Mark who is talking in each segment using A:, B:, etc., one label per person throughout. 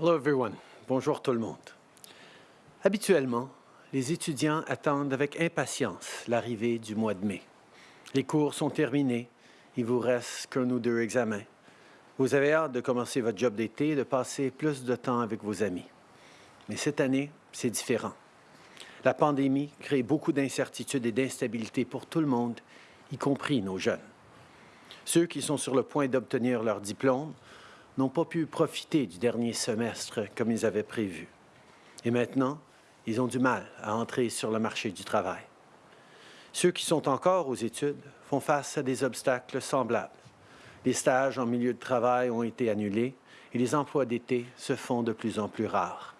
A: Hello everyone. Bonjour tout le monde. Habituellement, les étudiants attendent avec impatience l'arrivée du mois de mai. Les cours sont terminés, il vous reste qu'un ou deux examens. Vous avez hâte de commencer votre job d'été et de passer plus de temps avec vos amis. Mais cette année, c'est différent. La pandémie crée beaucoup d'incertitudes et d'instabilité pour tout le monde, y compris nos jeunes. Ceux qui sont sur le point d'obtenir leur diplôme n'ont pas pu profiter du dernier semestre comme ils avaient prévu. Et maintenant, ils ont du mal à entrer sur le marché du travail. Ceux qui sont encore aux études font face à des obstacles semblables. Les stages en milieu de travail ont été annulés et les emplois d'été se font de plus en plus rares.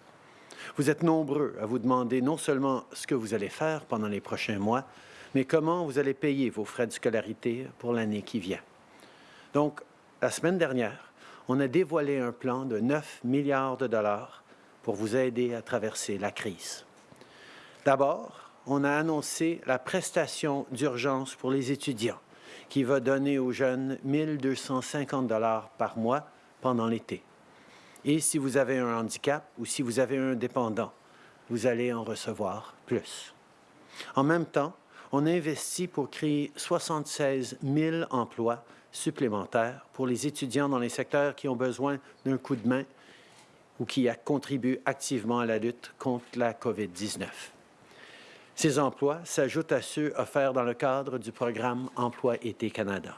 A: Vous êtes nombreux à vous demander non seulement ce que vous allez faire pendant les prochains mois, mais comment vous allez payer vos frais de scolarité pour l'année qui vient. Donc, la semaine dernière, on a dévoilé un plan de 9 milliards de dollars pour vous aider à traverser la crise. D'abord, on a annoncé la prestation d'urgence pour les étudiants, qui va donner aux jeunes 1 250 dollars par mois pendant l'été. Et si vous avez un handicap ou si vous avez un dépendant, vous allez en recevoir plus. En même temps, on investit pour créer 76 000 emplois supplémentaires pour les étudiants dans les secteurs qui ont besoin d'un coup de main ou qui contribuent activement à la lutte contre la COVID-19. Ces emplois s'ajoutent à ceux offerts dans le cadre du programme Emploi Été Canada.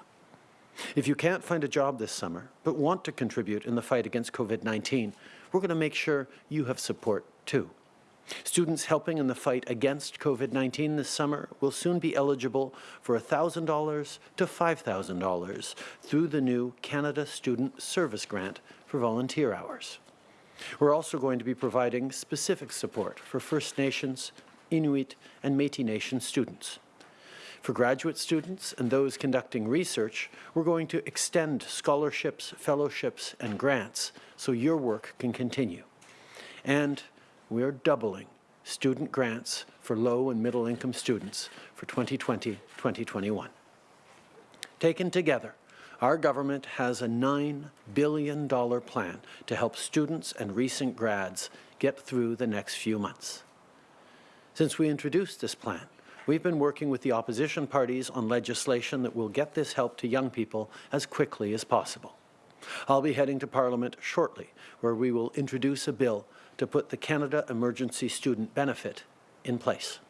A: If you can't find a job this summer, but want to contribute in the fight against COVID-19, we're going to make sure you have support too. Students helping in the fight against COVID-19 this summer will soon be eligible for $1,000 to $5,000 through the new Canada Student Service Grant for volunteer hours. We're also going to be providing specific support for First Nations, Inuit, and Métis Nation students. For graduate students and those conducting research, we're going to extend scholarships, fellowships, and grants so your work can continue. And we are doubling student grants for low and middle income students for 2020-2021. Taken together, our government has a $9 billion plan to help students and recent grads get through the next few months. Since we introduced this plan, we've been working with the opposition parties on legislation that will get this help to young people as quickly as possible. I'll be heading to Parliament shortly, where we will introduce a bill to put the Canada Emergency Student Benefit in place.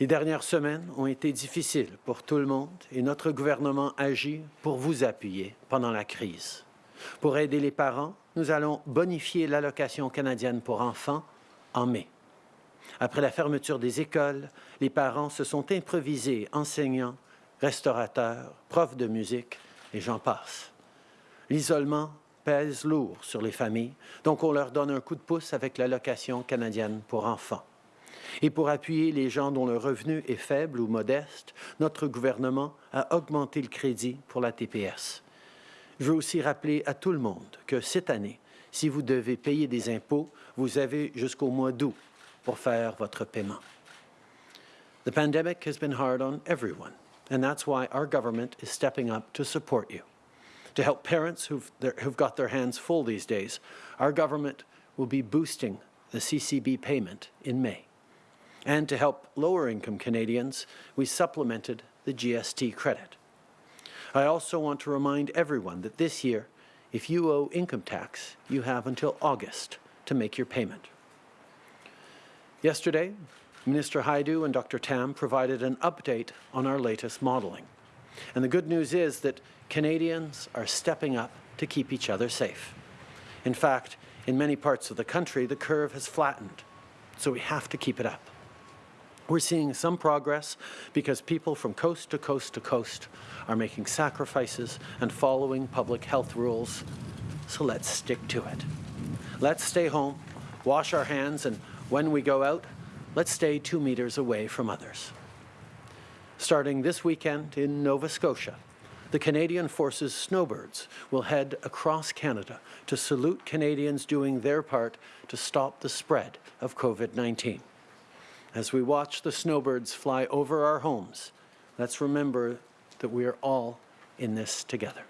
A: Les dernières semaines ont été difficiles pour tout le monde et notre gouvernement agit pour vous appuyer pendant la crise. Pour aider les parents, nous allons bonifier l'allocation canadienne pour enfants en mai. Après la fermeture des écoles, les parents se sont improvisés enseignants, restaurateurs, profs de musique et j'en passe. L'isolement pèse lourd sur les familles, donc on leur donne un coup de pouce avec l'allocation canadienne pour enfants. Et pour appuyer les gens dont le revenu est faible ou modeste, notre gouvernement a augmenté le crédit pour la TPS. Je veux aussi rappeler à tout le monde que cette année, si vous devez payer des impôts, vous avez jusqu'au mois d'août pour faire votre paiement. The pandemic has been hard on everyone, and that's why our government is stepping up to support you. To help parents who've, who've got their hands full these days, our government will be boosting the CCB payment in May. And to help lower-income Canadians, we supplemented the GST credit. I also want to remind everyone that this year, if you owe income tax, you have until August to make your payment. Yesterday, Minister Haidu and Dr. Tam provided an update on our latest modelling. And the good news is that Canadians are stepping up to keep each other safe. In fact, in many parts of the country, the curve has flattened, so we have to keep it up. We're seeing some progress because people from coast to coast to coast are making sacrifices and following public health rules, so let's stick to it. Let's stay home, wash our hands, and when we go out, let's stay two meters away from others. Starting this weekend in Nova Scotia, the Canadian Forces Snowbirds will head across Canada to salute Canadians doing their part to stop the spread of COVID-19. As we watch the snowbirds fly over our homes, let's remember that we are all in this together.